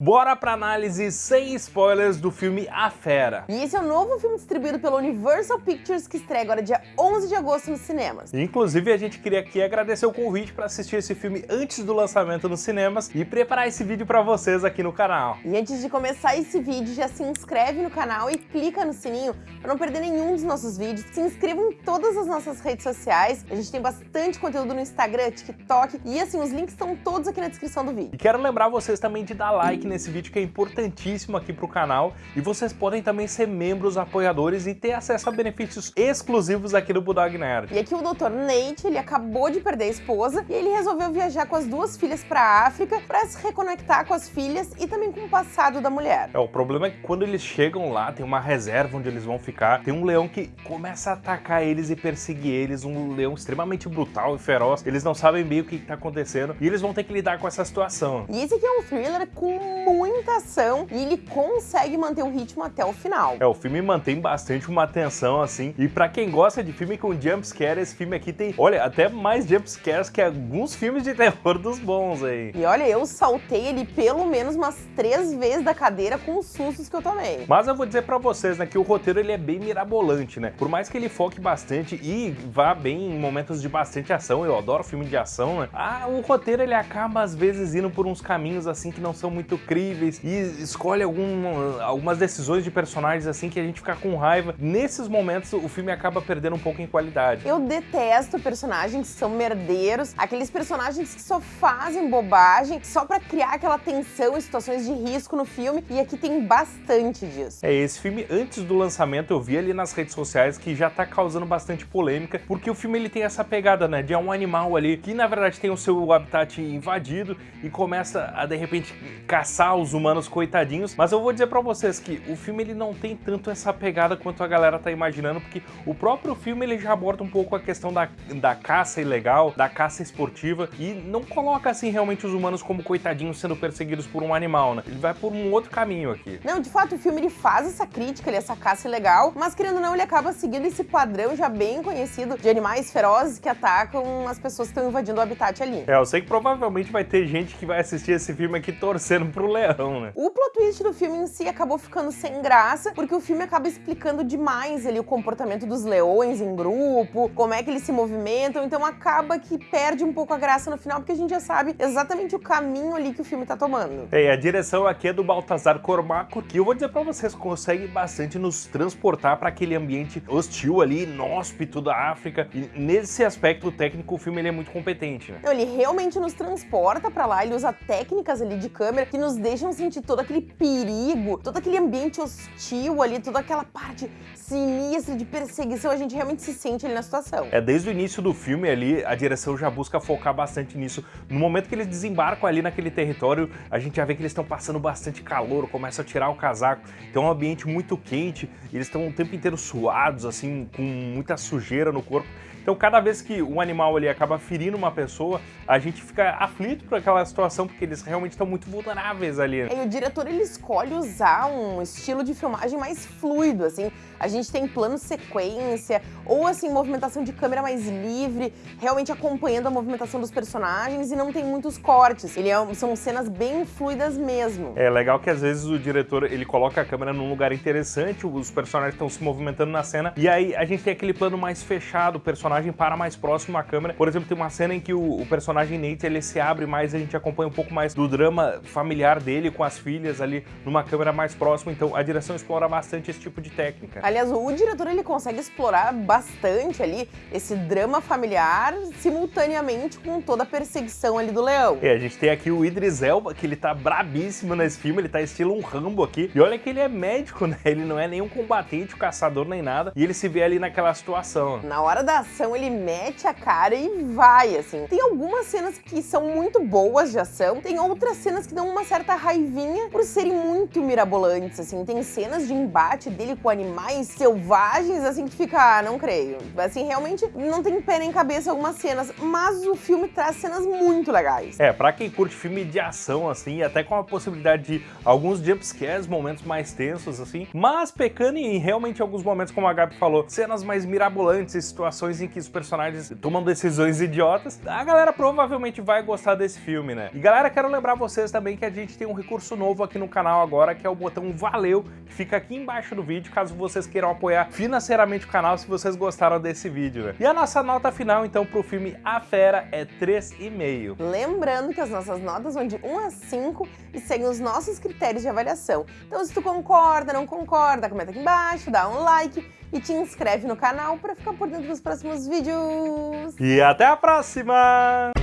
Bora pra análise sem spoilers do filme A Fera. E esse é o novo filme distribuído pela Universal Pictures que estreia agora dia 11 de agosto nos cinemas. Inclusive, a gente queria aqui agradecer o convite para assistir esse filme antes do lançamento nos cinemas e preparar esse vídeo para vocês aqui no canal. E antes de começar esse vídeo, já se inscreve no canal e clica no sininho para não perder nenhum dos nossos vídeos. Se inscreva em todas as nossas redes sociais. A gente tem bastante conteúdo no Instagram, TikTok e assim, os links estão todos aqui na descrição do vídeo. E quero lembrar vocês também de dar like nesse vídeo que é importantíssimo aqui para o canal e vocês podem também ser membros apoiadores e ter acesso a benefícios exclusivos aqui do Budog Nerd. E aqui o Dr. Nate, ele acabou de perder a esposa e ele resolveu viajar com as duas filhas para a África para se reconectar com as filhas e também com o passado da mulher. É, o problema é que quando eles chegam lá, tem uma reserva onde eles vão ficar, tem um leão que começa a atacar eles e perseguir eles, um leão extremamente brutal e feroz, eles não sabem bem o que está acontecendo e eles vão ter que lidar com essa situação. E esse aqui é um thriller com muita ação e ele consegue manter o ritmo até o final. É, o filme mantém bastante uma tensão assim, e pra quem gosta de filme com jumpscare, esse filme aqui tem, olha, até mais jumpscares que alguns filmes de terror dos bons aí. E olha, eu saltei ele pelo menos umas três vezes da cadeira com os sustos que eu tomei. Mas eu vou dizer pra vocês, né, que o roteiro ele é bem mirabolante, né? Por mais que ele foque bastante e vá bem em momentos de bastante ação, eu adoro filme de ação, né? Ah, o roteiro ele acaba às vezes indo por uns caminhos assim que não são muito críveis, e escolhe algum, algumas decisões de personagens assim que a gente fica com raiva. Nesses momentos o filme acaba perdendo um pouco em qualidade. Eu detesto personagens que são merdeiros, aqueles personagens que só fazem bobagem só pra criar aquela tensão em situações de risco no filme, e aqui tem bastante disso. É, esse filme antes do lançamento eu vi ali nas redes sociais que já tá causando bastante polêmica, porque o filme ele tem essa pegada, né, de um animal ali que na verdade tem o seu habitat invadido e começa a de repente caçar os humanos coitadinhos, mas eu vou dizer pra vocês que o filme ele não tem tanto essa pegada quanto a galera tá imaginando, porque o próprio filme ele já aborda um pouco a questão da, da caça ilegal, da caça esportiva, e não coloca assim realmente os humanos como coitadinhos sendo perseguidos por um animal, né? Ele vai por um outro caminho aqui. Não, de fato, o filme ele faz essa crítica, ele, essa caça ilegal, mas querendo ou não, ele acaba seguindo esse padrão já bem conhecido de animais ferozes que atacam as pessoas que estão invadindo o habitat ali. É, eu sei que provavelmente vai ter gente que vai assistir esse filme aqui torcendo pro leão, né? O plot twist do filme em si acabou ficando sem graça, porque o filme acaba explicando demais ali o comportamento dos leões em grupo, como é que eles se movimentam, então acaba que perde um pouco a graça no final, porque a gente já sabe exatamente o caminho ali que o filme tá tomando. É, a direção aqui é do Baltazar Cormaco, que eu vou dizer pra vocês, consegue bastante nos transportar para aquele ambiente hostil ali, inóspito da África, e nesse aspecto técnico o filme ele é muito competente, né? Ele realmente nos transporta para lá, ele usa técnicas ali de câmera que nos deixam sentir todo aquele perigo, todo aquele ambiente hostil ali, toda aquela parte sinistra de perseguição, a gente realmente se sente ali na situação. É, desde o início do filme ali, a direção já busca focar bastante nisso. No momento que eles desembarcam ali naquele território, a gente já vê que eles estão passando bastante calor, começam a tirar o casaco, então é um ambiente muito quente, eles estão o tempo inteiro suados, assim, com muita sujeira no corpo. Então cada vez que um animal ali acaba ferindo uma pessoa, a gente fica aflito por aquela situação, porque eles realmente estão muito vulneráveis ali. E o diretor ele escolhe usar um estilo de filmagem mais fluido, assim. A gente tem plano sequência, ou assim, movimentação de câmera mais livre, realmente acompanhando a movimentação dos personagens e não tem muitos cortes. Ele é, são cenas bem fluidas mesmo. É legal que às vezes o diretor ele coloca a câmera num lugar interessante, os personagens estão se movimentando na cena, e aí a gente tem aquele plano mais fechado, o personagem para mais próximo à câmera. Por exemplo, tem uma cena em que o, o personagem Nate ele se abre mais, a gente acompanha um pouco mais do drama familiar dele com as filhas ali numa câmera mais próxima, então a direção explora bastante esse tipo de técnica. Aliás, o diretor ele consegue explorar bastante ali esse drama familiar simultaneamente com toda a perseguição ali do leão. É, a gente tem aqui o Idris Elba, que ele tá brabíssimo nesse filme, ele tá estilo um Rambo aqui. E olha que ele é médico, né? Ele não é nenhum combatente, caçador nem nada, e ele se vê ali naquela situação. Na hora da ação, ele mete a cara e vai, assim. Tem algumas cenas que são muito boas de ação, tem outras cenas que dão uma certa raivinha por serem muito mirabolantes, assim. Tem cenas de embate dele com animais selvagens, assim, que fica, ah, não creio. Assim, realmente não tem pé nem cabeça algumas cenas, mas o filme traz cenas muito legais. É, pra quem curte filme de ação, assim, até com a possibilidade de alguns jumpscares, momentos mais tensos, assim, mas pecando em realmente alguns momentos, como a Gabi falou, cenas mais mirabolantes e situações em que os personagens tomam decisões idiotas, a galera provavelmente vai gostar desse filme, né? E galera, quero lembrar vocês também que a gente tem um recurso novo novo aqui no canal agora, que é o botão valeu, que fica aqui embaixo do vídeo, caso vocês queiram apoiar financeiramente o canal, se vocês gostaram desse vídeo, né? E a nossa nota final, então, pro filme A Fera é 3,5. Lembrando que as nossas notas vão de 1 a 5 e seguem os nossos critérios de avaliação. Então, se tu concorda, não concorda, comenta aqui embaixo, dá um like e te inscreve no canal para ficar por dentro dos próximos vídeos. E até a próxima!